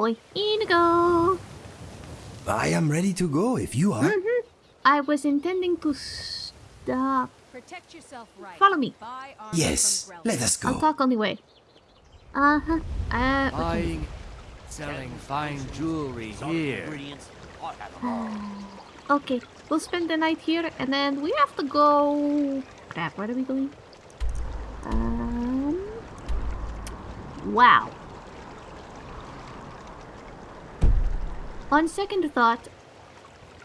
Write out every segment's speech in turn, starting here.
boy. Inigo! I am ready to go if you are. Mm-hmm. I was intending to stop. Protect yourself right. Follow me. Yes, let us go. I'll talk on the way. Uh-huh. Uh, okay. Buying, selling fine jewelry here. Okay, we'll spend the night here and then we have to go... Crap, where are we going? Um... Wow. On second thought,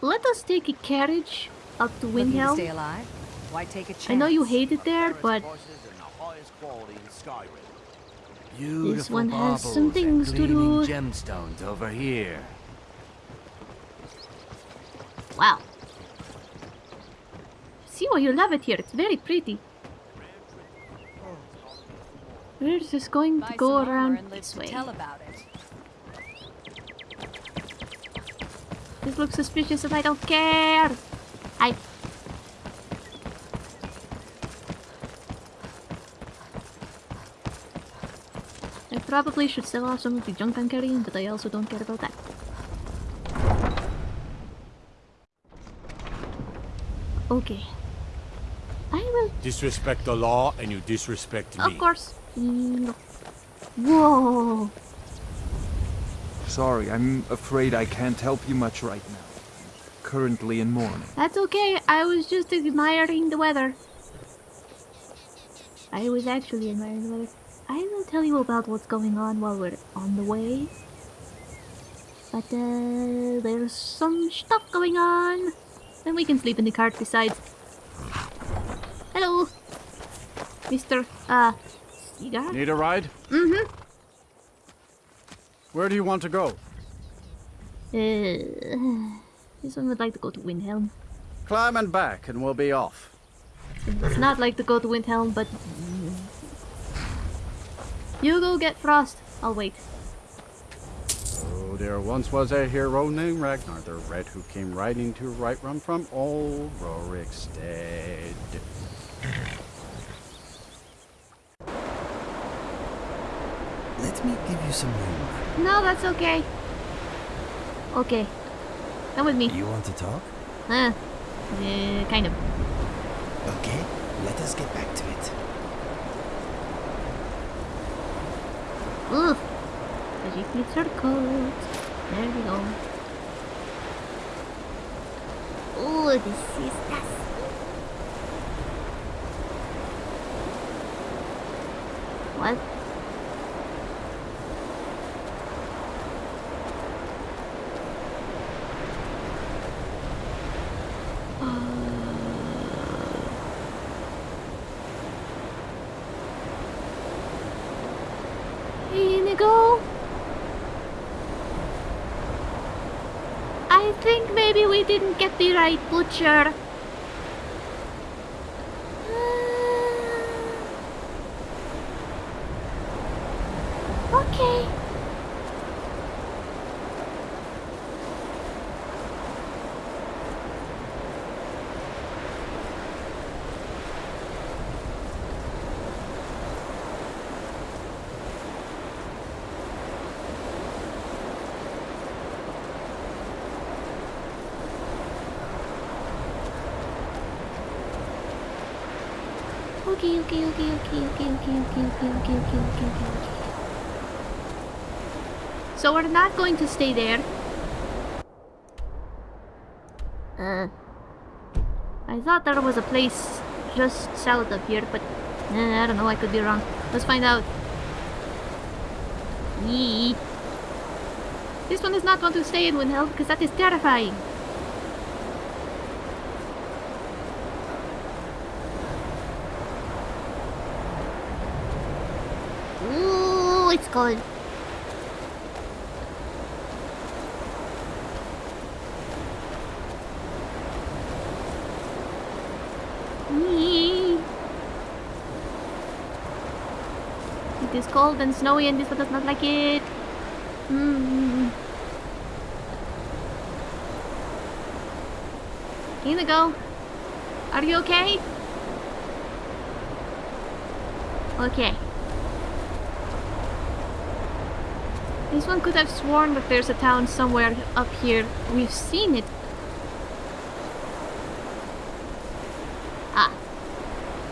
let us take a carriage up to Looking to Windhelm. stay alive? Why take a chance? I know you hate it there, but this one has some things to gleaming do. gemstones over here. wow. See why you love it here. It's very pretty. We're just going to go around this way. Tell about it. This looks suspicious and I don't care. I. I probably should sell off some of the junk I'm carrying, but I also don't care about that. Okay. I will, Disrespect the law and you disrespect me. of course. Mm, Whoa. Sorry, I'm afraid I can't help you much right now. Currently in mourning. That's okay. I was just admiring the weather. I was actually admiring the weather. I will tell you about what's going on while we're on the way. But uh, there's some stuff going on. And we can sleep in the cart besides. Hello, Mr. Uh, Cigar? Need a ride? Mm-hmm. Where do you want to go? Uh, this one would like to go to Windhelm. Climb and back and we'll be off. It's not like to go to Windhelm, but... You go get Frost. I'll wait. Oh, there once was a hero named Ragnar the Red who came riding to right run from old Rorikstead. Let me give you some room. No, that's okay. Okay. Come with me. You want to talk? Uh, uh, kind of. Okay, let us get back to it. Keeps her coat. There we go. Oh, this is dusty. What? Inigo? I think maybe we didn't get the right butcher. Uh, okay. Okay, okay, okay, okay, okay, okay, okay, okay, okay, okay, okay, okay. So we're not going to stay there. Uh, I thought there was a place just south of here, but eh, I don't know. I could be wrong. Let's find out. Yee. This one is not going to stay in Windhelm because that is terrifying. Cold. Yee. It is cold and snowy and this one does not like it. Mm. go. are you okay? Okay. This one could have sworn that there's a town somewhere up here. We've seen it. Ah.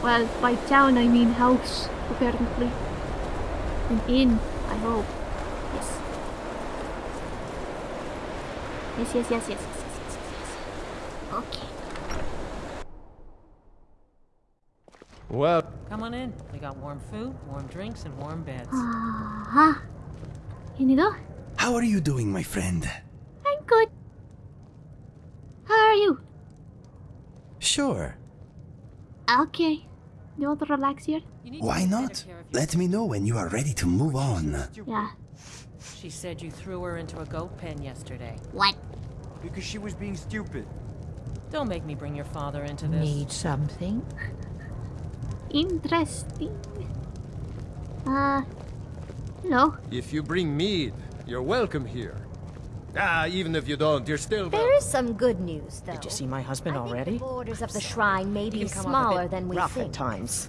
Well, by town I mean house, apparently. An inn, I hope. Yes. Yes, yes, yes, yes, yes, yes, yes, yes. Okay. Well, Come on in. We got warm food, warm drinks, and warm beds. Ah. Inigo? How are you doing, my friend? I'm good. How are you? Sure. Okay. You want to relax here? To Why not? Let me know when you are ready to move on. Yeah. She said you threw her into a goat pen yesterday. What? Because she was being stupid. Don't make me bring your father into this. Need something? Interesting. Uh. Hello. if you bring mead, you're welcome here. Ah, even if you don't, you're still There welcome. is some good news, though. Did you see my husband I think already? the borders of the shrine may be can come off a smaller than we rough think. at times.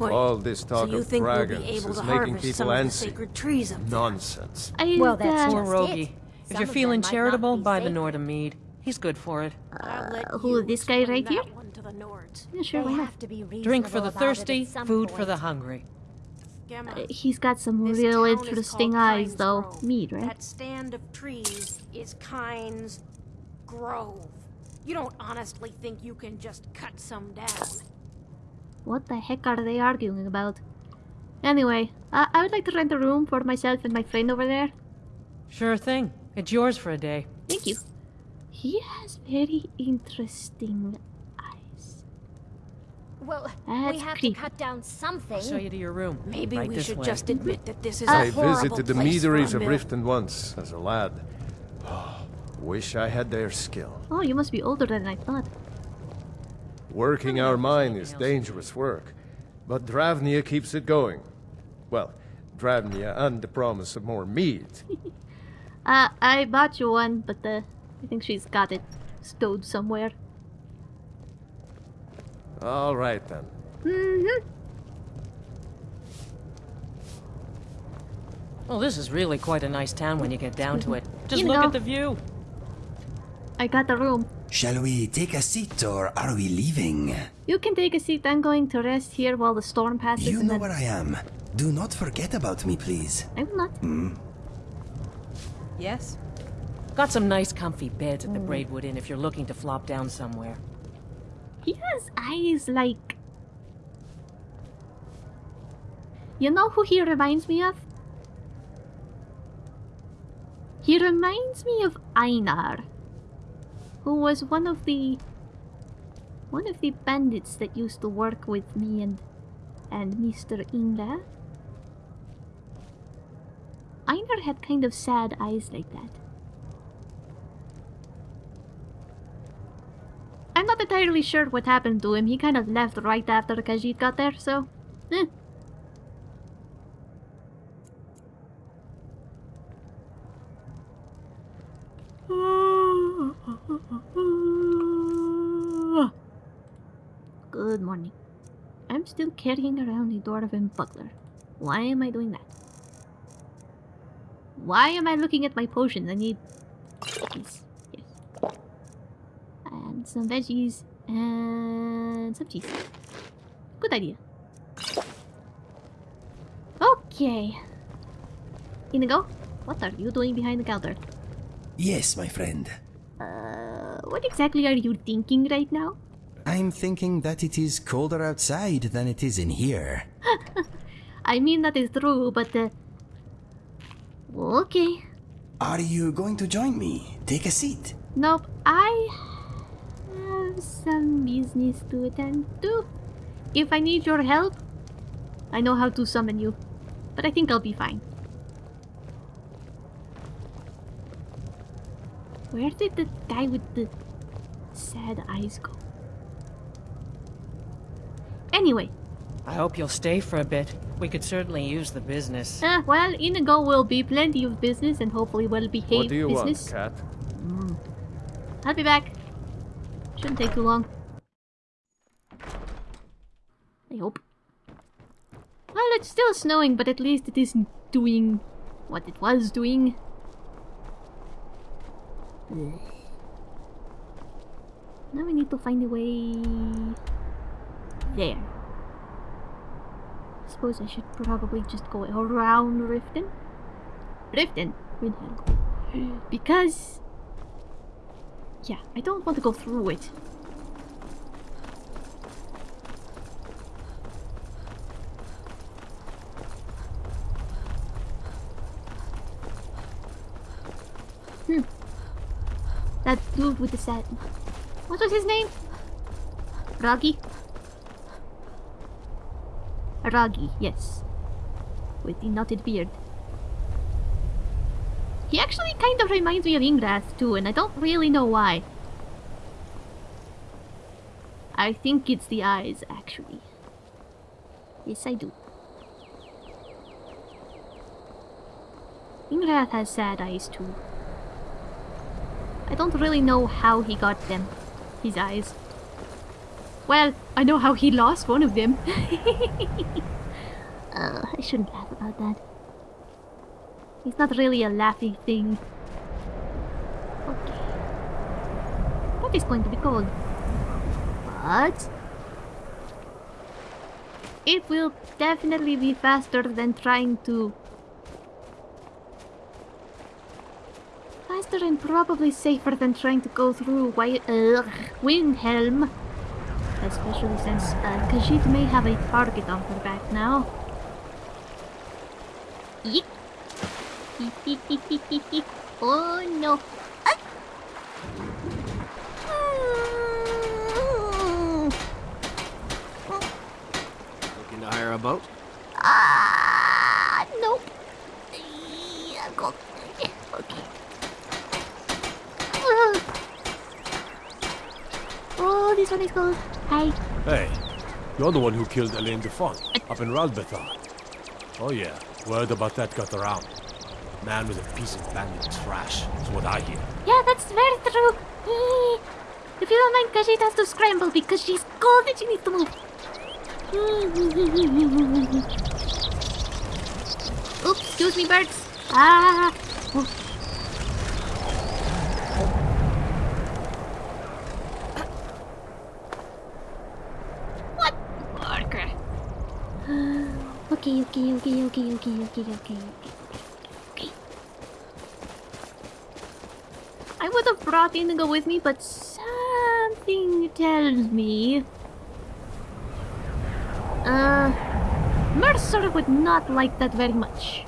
All this talk so you of think we'll dragons be able is to making people some antsy. sacred trees up? Nonsense. I, Well, that's uh, Poor just Roggi. it. If Some you're of them feeling might not charitable, buy the sacred. Norda mead. He's good for it. Uh, who, this guy right here? that one to the Nords. Yeah, sure, They why not? have to be Drink for the about it at thirsty, food for the hungry. Gemma, Uh, He's got some this real interesting eyes, Kynes though. Grove. Meat, right? That stand of trees is Kynes Grove. You don't honestly think you can just cut some down? What the heck are they arguing about? Anyway, uh, I would like to rent a room for myself and my friend over there. Sure thing. It's yours for a day. Thank you. He has very interesting eyes. Well, we have creepy. to cut down something. I'll show you to your room. Maybe Right we should way. just admit that this is Uh, a I horrible visited the place meaderies of mill. Riften once as a lad. Wish I had their skill. Oh, you must be older than I thought. Working our mine is dangerous work, but Dravynea keeps it going. Well, Dravynea and the promise of more mead. Uh, I bought you one, but uh, I think she's got it stowed somewhere. All right then. Mm-hmm. Well, this is really quite a nice town when you get down to it. Just You look know. at the view. I got the room. Shall we take a seat or are we leaving? You can take a seat. I'm going to rest here while the storm passes. You know then... where I am. Do not forget about me, please. I will not. Yes? Got some nice comfy beds at the Braidwood Inn if you're looking to flop down somewhere. He has eyes like. You know who he reminds me of? He reminds me of Einar, who was one of the one of the bandits that used to work with me and and Mr. Inga. Einar had kind of sad eyes like that. Not entirely sure what happened to him. He kind of left right after Khajiit got there, so... Eh. Good morning. I'm still carrying around the door of a Dwarven buckler. Why am I doing that? Why am I looking at my potions? I need these. Yes. And some veggies. And some cheese. Good idea. Okay. Inigo, what are you doing behind the counter? Yes, my friend. Uh, what exactly are you thinking right now? I'm thinking that it is colder outside than it is in here. I mean, that is true, but uh... Okay. Are you going to join me? Take a seat. Nope, I some business to attend to. If I need your help, I know how to summon you. But I think I'll be fine. Where did the guy with the sad eyes go? Anyway, I hope you'll stay for a bit. We could certainly use the business. uh, well, Inigo will be plenty of business and hopefully well behaved business. What do you business. want, cat? I'll be back. Shouldn't take too long. I hope. Well, it's still snowing, but at least it isn't doing what it was doing. Now we need to find a way there. I suppose I should probably just go around Riften. Riften. Because yeah, I don't want to go through it. Hmm. That dude with the set. What was his name? Ragi? Ragi, yes. With the knotted beard. He actually kind of reminds me of Ingrath too, and I don't really know why. I think it's the eyes, actually. Yes, I do. Ingrath has sad eyes too. I don't really know how he got them. His eyes. Well, I know how he lost one of them. uh, I shouldn't laugh about that. It's not really a laughy thing. Okay. That is going to be cold. But... It will definitely be faster than trying to... Faster and probably safer than trying to go through uh, Windhelm. Especially since uh, Khajiit may have a target on her back now. Yeek. oh no. Ah. Looking to hire a boat? Ah, nope. Yeah, go. Okay. Oh, this one is cold. Hi. Hey, you're the one who killed Elaine Defont up in Ralbethar. Oh yeah, word about that got around. Man was a piece of bandit trash, is what I hear. Yeah, that's very true. If you don't mind, Khajiit has to scramble because she's cold and she needs to move. Oops, excuse me, birds. Ah. What? Okay. Okay, okay, okay, okay, okay, okay, okay, okay. I would have brought Inigo with me, but something tells me... Uh... Mercer would not like that very much.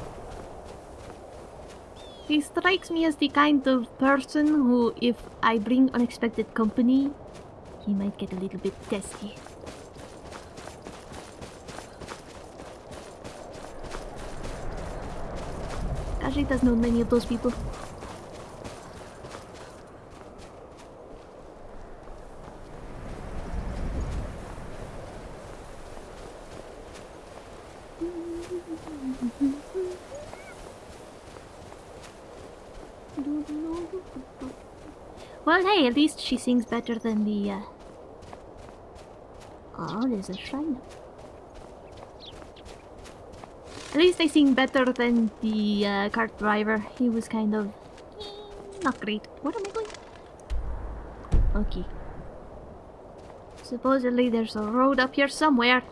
He strikes me as the kind of person who, if I bring unexpected company, he might get a little bit testy. Kaji does know many of those people. Well, hey, at least she sings better than the, uh... Oh, there's a shrine. At least I sing better than the uh, cart driver. He was kind of... Not great. What am I doing? Okay. Supposedly there's a road up here somewhere.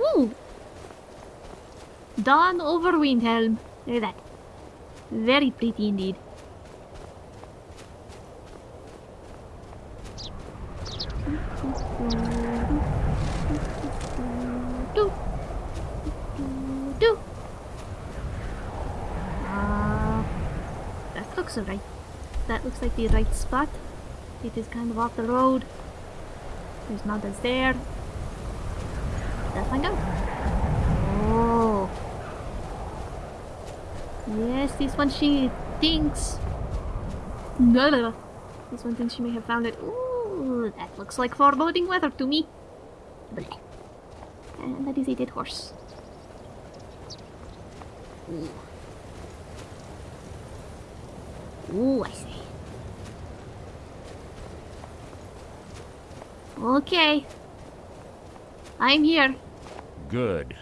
Ooh! Dawn over Windhelm. Look at that. Very pretty indeed. Uh, that looks alright. That looks like the right spot. It is kind of off the road. There's mountains there. Let's find out. Yes, this one she thinks. No, no, no. This one thinks she may have found it. Ooh, that looks like foreboding weather to me. Bleh. And that is a dead horse. Ooh. Oh, I see. Okay. I'm here. Good.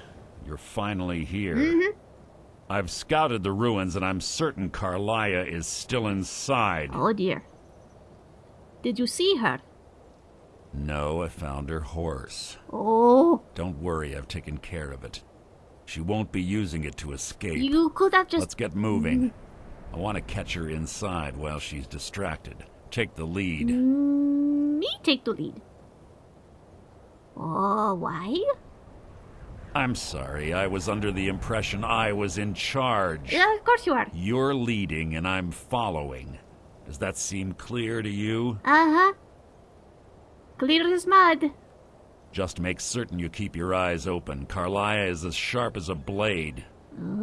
You're finally here. Mm-hmm. I've scouted the ruins and I'm certain Karliah is still inside. Oh dear. Did you see her? No, I found her horse. Oh, Don't worry, I've taken care of it. She won't be using it to escape. you could have just. Let's get moving. I want to catch her inside while she's distracted. Take the lead. Mm, me take the lead. Oh, why? I'm sorry, I was under the impression I was in charge. Yeah, of course you are. You're leading and I'm following. Does that seem clear to you? Uh huh. Clear as mud. Just make certain you keep your eyes open. Karliah is as sharp as a blade.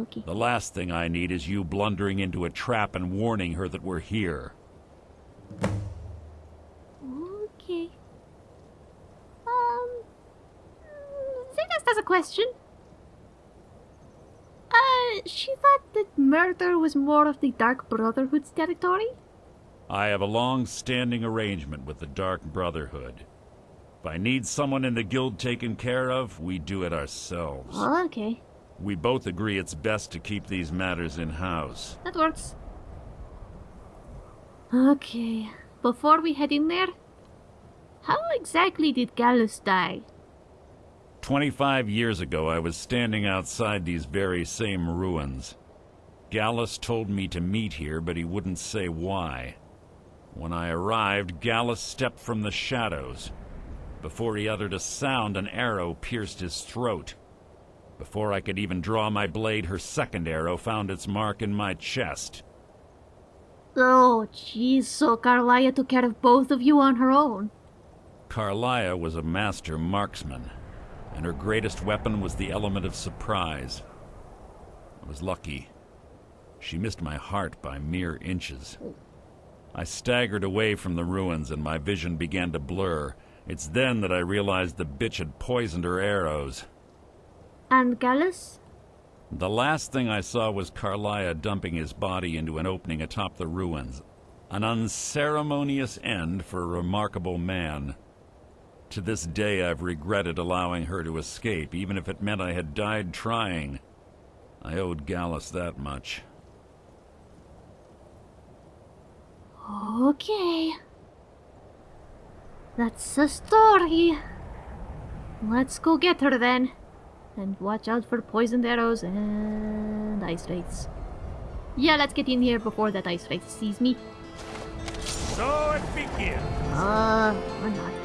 Okay. The last thing I need is you blundering into a trap and warning her that we're here. Okay. Um. Zenas has a question. Uh, she thought that murder was more of the Dark Brotherhood's territory? I have a long-standing arrangement with the Dark Brotherhood. If I need someone in the guild taken care of, we do it ourselves. Okay. We both agree it's best to keep these matters in-house. That works. Okay. Before we head in there, how exactly did Gallus die? Twenty-five years ago, I was standing outside these very same ruins. Gallus told me to meet here, but he wouldn't say why. When I arrived, Gallus stepped from the shadows. Before he uttered a sound, an arrow pierced his throat. Before I could even draw my blade, her second arrow found its mark in my chest. Oh, jeez, so Karliah took care of both of you on her own. Carlia was a master marksman, and her greatest weapon was the element of surprise. I was lucky. She missed my heart by mere inches. I staggered away from the ruins and my vision began to blur. It's then that I realized the bitch had poisoned her arrows. And Gallus? The last thing I saw was Karliah dumping his body into an opening atop the ruins. An unceremonious end for a remarkable man. To this day, I've regretted allowing her to escape, even if it meant I had died trying. I owed Gallus that much. Okay. That's the story. Let's go get her then. And watch out for poisoned arrows and ice wraiths. Yeah, let's get in here before that ice wraith sees me. So it begins. Uh, or not.